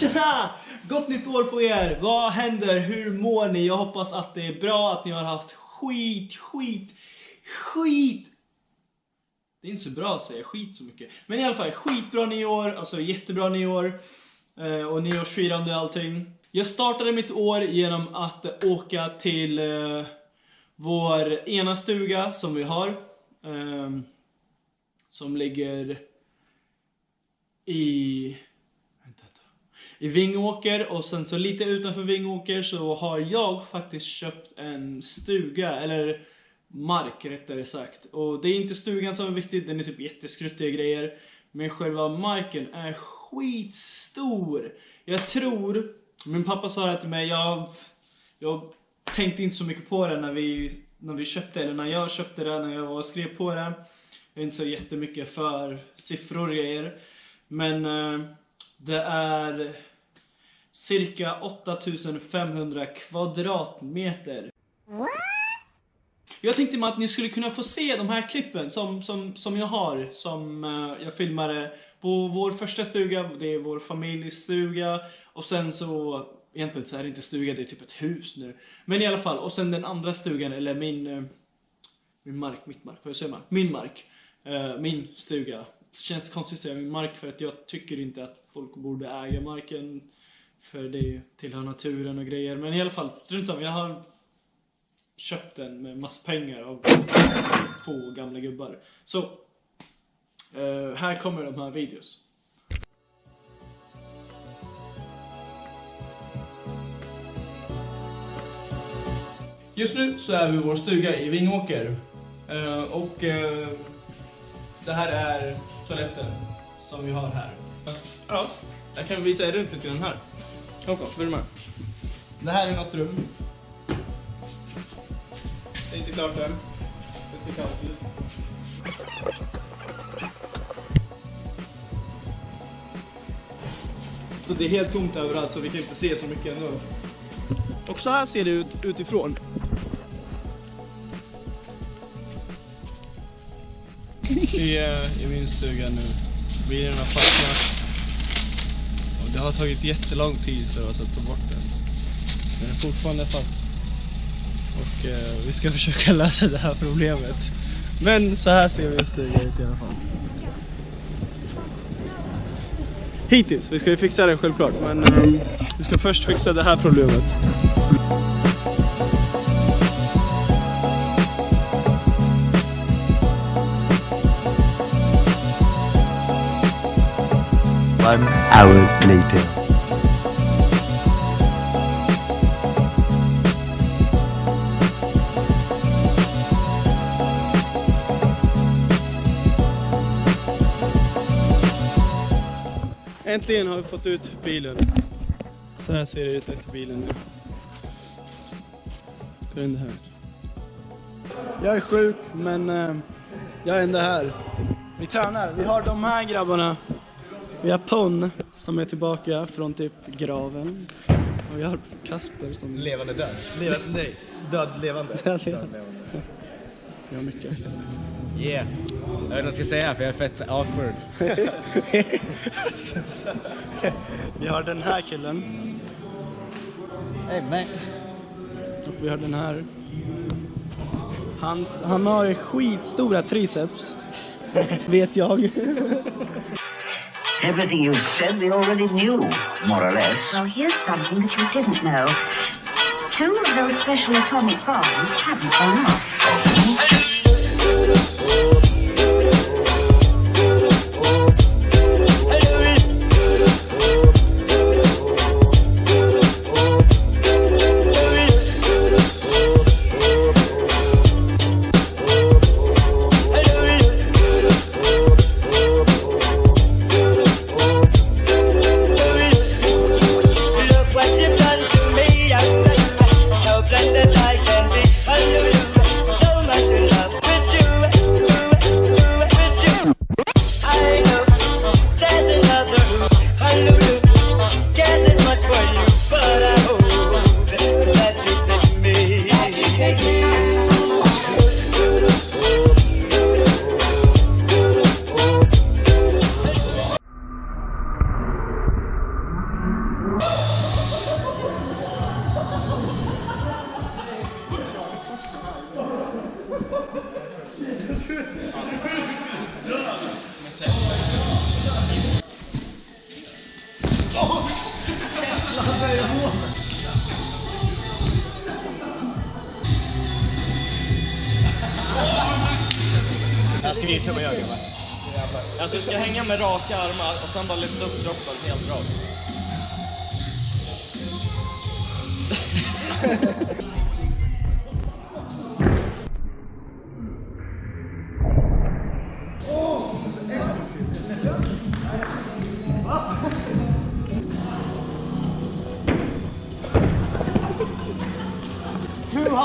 Tjena! Gott nytt år på er! Vad händer? Hur mår ni? Jag hoppas att det är bra, att ni har haft skit, skit, skit! Det är inte så bra att säga skit så mycket. Men i alla fall, skitbra nyår, alltså jättebra nyår. Eh, och nyårsfirande och allting. Jag startade mitt år genom att åka till eh, vår ena stuga som vi har. Eh, som ligger i i Vingåker och sen så lite utanför Vingåker så har jag faktiskt köpt en stuga, eller mark rättare sagt. Och det är inte stugan som är viktig, den är typ jätteskruttiga grejer. Men själva marken är skitstor. Jag tror, min pappa sa det till mig, jag, jag tänkte inte så mycket på det när vi, när vi köpte, eller när jag köpte det, när jag var och skrev på det. Jag är inte så jättemycket för siffror och grejer. Men eh, det är cirka 8500 kvadratmeter. Jag tänkte mig att ni skulle kunna få se de här klippen som, som, som jag har, som uh, jag filmade på vår första stuga, det är vår familjstuga och sen så, egentligen så är det inte stuga, det är typ ett hus nu. Men i alla fall, och sen den andra stugan, eller min, uh, min mark, mitt mark, vad säger man? Min mark, uh, min stuga. Det känns konstigt att säga min mark för att jag tycker inte att folk borde äga marken för det tillhör naturen och grejer. Men i alla fall, strunt samma. Jag har köpt den med massa pengar av två gamla gubbar. Så, uh, här kommer de här videos. Just nu så är vi i vår stuga i Vingåker. Uh, och uh, det här är toaletten som vi har här. Ja, jag kan visa er runt lite den här. Håkon, följ med. Det här är något rum. Det är inte klart än. Det ser kallt ut. Så det är helt tomt överallt så vi kan inte se så mycket ändå. Och så här ser det ut utifrån. Vi är i min stuga nu. Bilen har fastnat. Det har tagit jättelång tid för oss att ta bort den. Den är fortfarande fast. Och eh, vi ska försöka lösa det här problemet. Men så här ser vi stuga ut i alla fall. Hittills, vi ska ju fixa den självklart. Men eh, vi ska först fixa det här problemet. One hour later. Äntligen har vi fått ut bilen. Så här ser det ut efter bilen nu. Kolla in det här. Jag är sjuk men eh, jag är ändå här. Vi tränar. Vi har de här grabbarna. Vi har Pon som är tillbaka från typ graven. Och vi har Kasper som... Levande död. Leva, nej, död levande. Död Död levande. Vi har mycket. Yeah. Jag vet inte vad jag ska säga för jag är fett awkward. vi har den här killen. Hey man. Och vi har den här. Hans, han har skitstora triceps. Vet jag. Everything you said we already knew, more or less. Well, here's something that you didn't know. Two of those special atomic bombs haven't gone off. Jag ska visa vad jag gör. Alltså, du ska hänga med raka armar och sen bara lyfta upp kroppen helt rakt.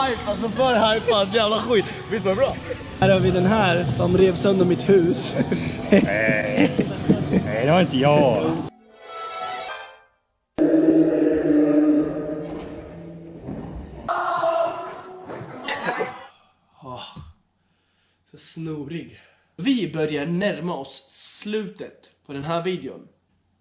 Hype, alltså för hypad, jävla skit. Visst var det bra? Här har vi den här som rev sönder mitt hus. Nej, det var inte jag. Så snorig. Vi börjar närma oss slutet på den här videon.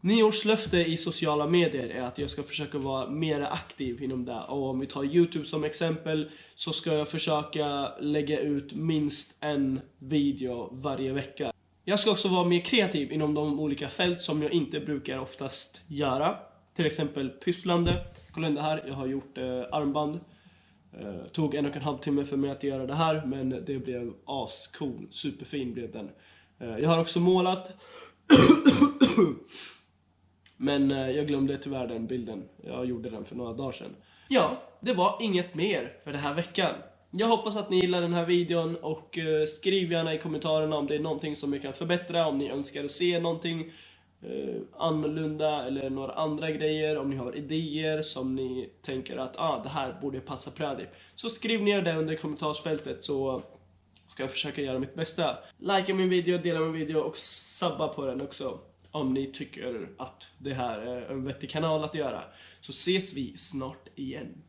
Nyårslöfte i sociala medier är att jag ska försöka vara mer aktiv inom det. Och om vi tar Youtube som exempel så ska jag försöka lägga ut minst en video varje vecka. Jag ska också vara mer kreativ inom de olika fält som jag inte brukar oftast göra. Till exempel pysslande. Kolla in det här, jag har gjort eh, armband. Eh, tog en och en halv timme för mig att göra det här men det blev ascool, superfin blev den. Eh, jag har också målat. men eh, jag glömde tyvärr den bilden. Jag gjorde den för några dagar sedan. Ja, det var inget mer för den här veckan. Jag hoppas att ni gillar den här videon och eh, skriv gärna i kommentarerna om det är någonting som vi kan förbättra, om ni önskar se någonting eh, annorlunda eller några andra grejer, om ni har idéer som ni tänker att ah, det här borde passa Pradip. Så skriv ner det under kommentarsfältet så ska jag försöka göra mitt bästa. Likea min video, dela min video och sabba på den också. Om ni tycker att det här är en vettig kanal att göra. Så ses vi snart igen.